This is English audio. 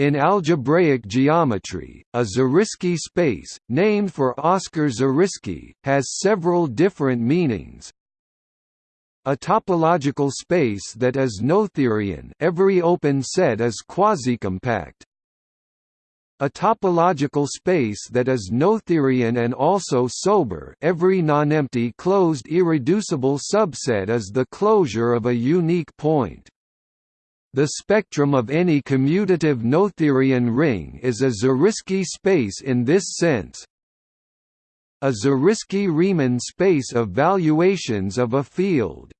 In algebraic geometry, a Zariski space, named for Oscar Zariski, has several different meanings. A topological space that is Noetherian every open set is quasi-compact. A topological space that is Noetherian and also sober every nonempty closed irreducible subset is the closure of a unique point. The spectrum of any commutative Noetherian ring is a Zariski space in this sense. A Zariski-Riemann space of valuations of a field